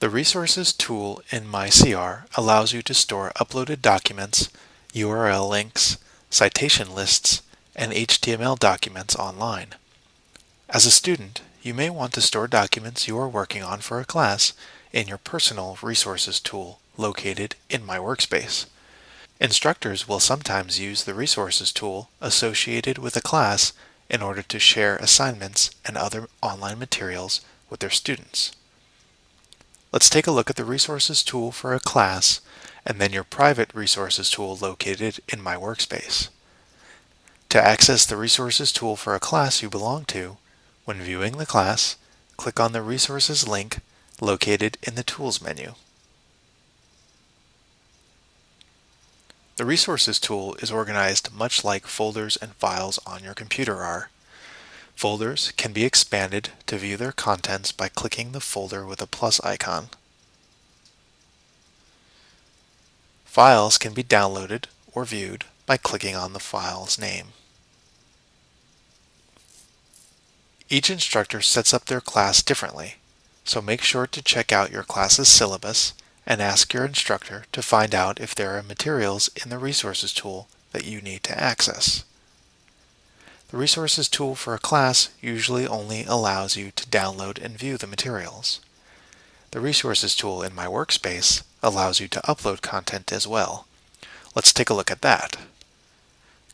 The Resources tool in MyCR allows you to store uploaded documents, URL links, citation lists, and HTML documents online. As a student, you may want to store documents you are working on for a class in your personal Resources tool located in My Workspace. Instructors will sometimes use the Resources tool associated with a class in order to share assignments and other online materials with their students. Let's take a look at the Resources tool for a class and then your private Resources tool located in My Workspace. To access the Resources tool for a class you belong to, when viewing the class, click on the Resources link located in the Tools menu. The Resources tool is organized much like folders and files on your computer are. Folders can be expanded to view their contents by clicking the folder with a plus icon. Files can be downloaded or viewed by clicking on the file's name. Each instructor sets up their class differently, so make sure to check out your class's syllabus and ask your instructor to find out if there are materials in the Resources tool that you need to access. The Resources tool for a class usually only allows you to download and view the materials. The Resources tool in My Workspace allows you to upload content as well. Let's take a look at that.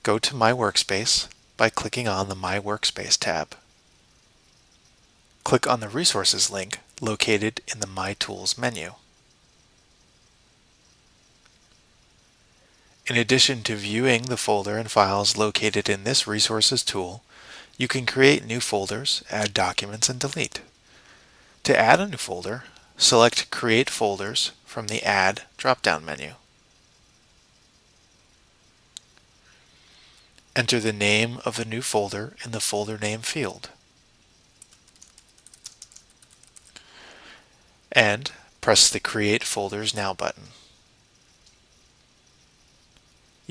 Go to My Workspace by clicking on the My Workspace tab. Click on the Resources link located in the My Tools menu. In addition to viewing the folder and files located in this Resources tool, you can create new folders, add documents, and delete. To add a new folder, select Create Folders from the Add drop-down menu. Enter the name of the new folder in the folder name field. And press the Create Folders Now button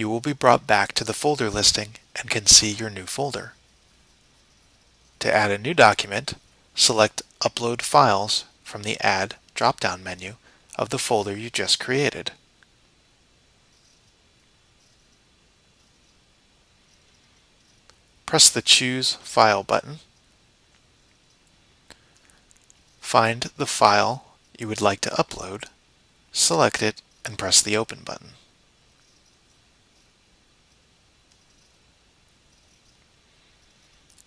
you will be brought back to the folder listing and can see your new folder. To add a new document, select Upload Files from the Add drop-down menu of the folder you just created. Press the Choose File button. Find the file you would like to upload, select it, and press the Open button.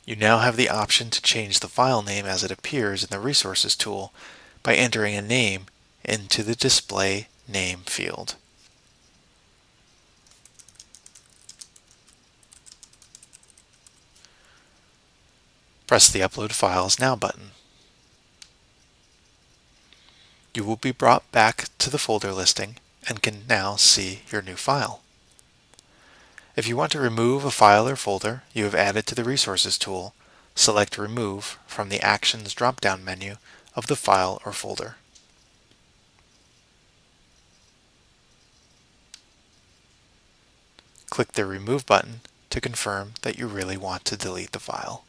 You now have the option to change the file name as it appears in the Resources tool by entering a name into the Display Name field. Press the Upload Files Now button. You will be brought back to the folder listing and can now see your new file. If you want to remove a file or folder you have added to the Resources tool, select Remove from the Actions drop-down menu of the file or folder. Click the Remove button to confirm that you really want to delete the file.